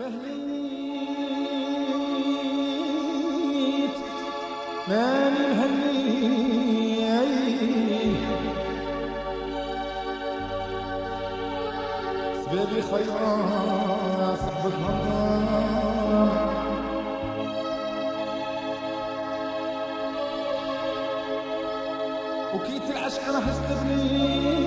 مهليت. ماني مهني سبابي خيرات صحبة مرام وكيت العشق راح استبني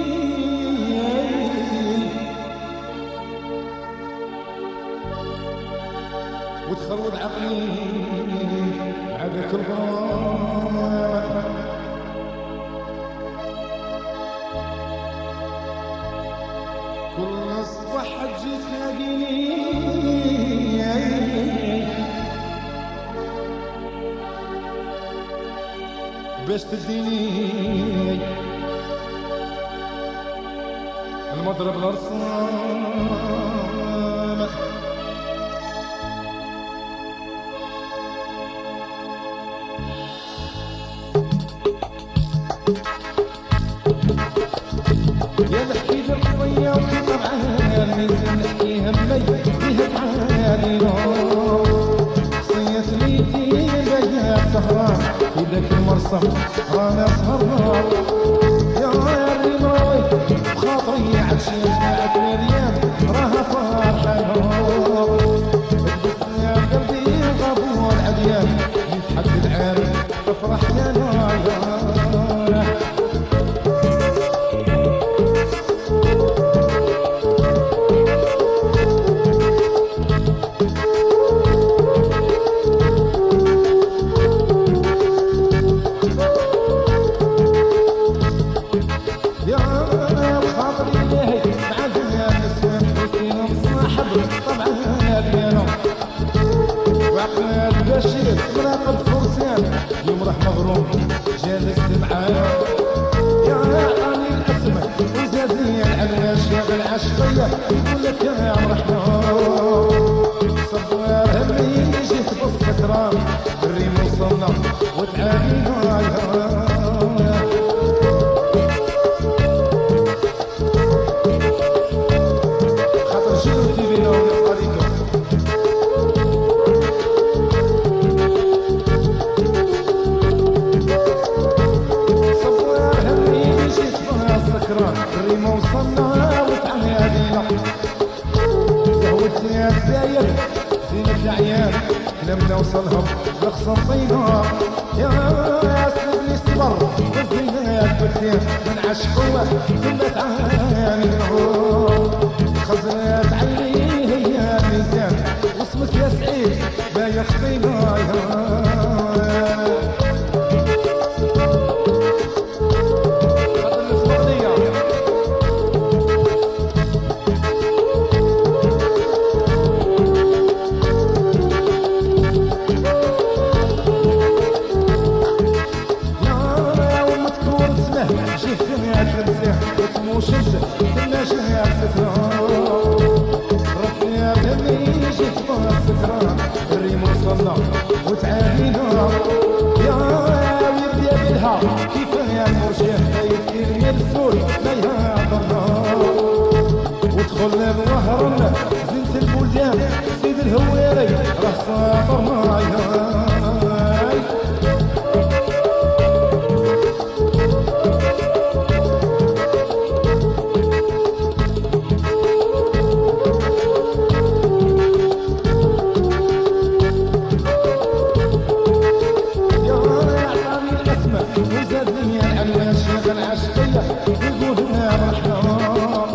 باش تديني المضرب الارصام يا some. Oh, مغروم جالس معايا بها السكران الريمة وصلنا وتعني علينا زهوت يا زايد زينة العيال كلامنا وصلهم بخصمينا يا سيدني الصبر والزينة يا الفتيان من عشقوة ثم تعاني خزنت وتموش انت ثم شهر سترة ربي يا بني جيت بها السكران الريم وصلنا وتعانينا يا ويبدا بالها كيف يا المرشد فايت كلمة الرسول ما يهضرنا ودخلنا يقول يا مرحبا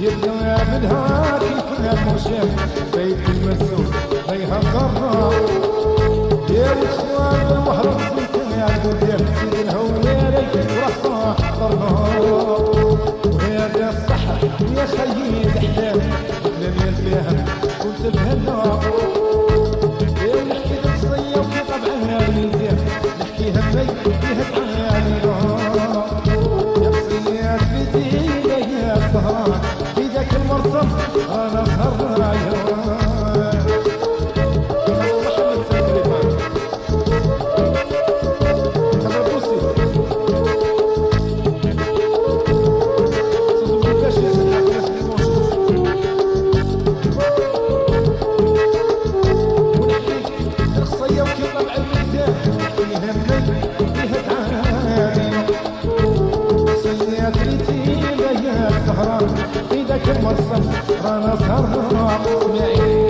يبدا منها كيف المرشد فايت المسؤول ما يهضرنا يا الاخوان المهرب زيت يا القدام سيد الهواري وراه حضرنا وهذا الصحة يا خيي الاحلام وأنا سهران اسمعي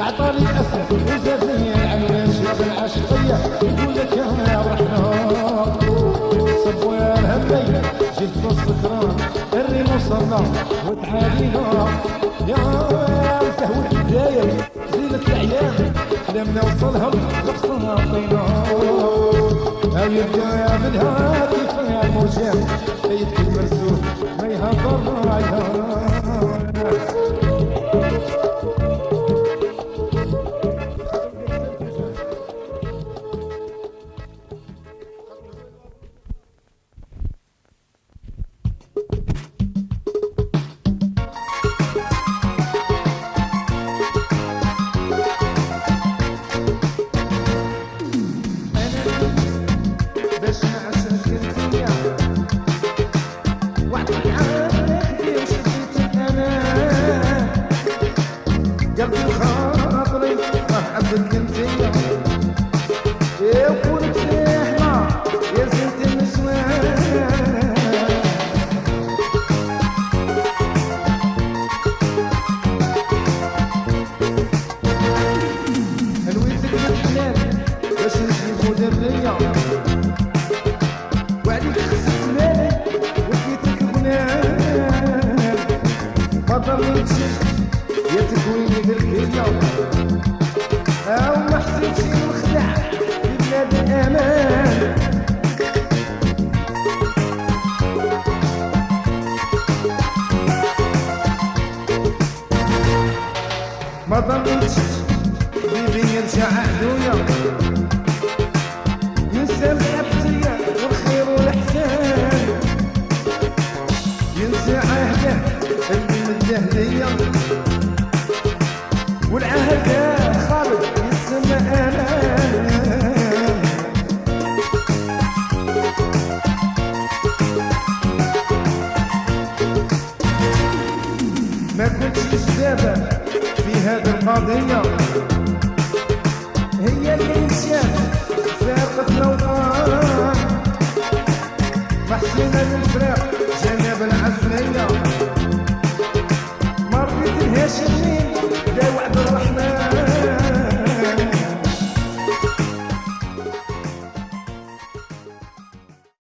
عطاني اسف وزاد لي العماش يا بالعشقية يقول لك يا رحنا صبوا يا الهمي جيت في السكران الريم وصلنا وتعالينا يا سهوة الجزاير زينة العيان حلمنا وصلهم خبصنا عطينا يبقى يا منها كيف يا الموجات نكشف يا تكويني بالكلية أو ما حسيتش نخدع في بلاد الامان ما ظنيتش ليا والعهد خالد يسمى أمان ما كنتش سبابة في هذه القضية. هي مشات فارقت الأوطان محسنة للفراق nesse dia.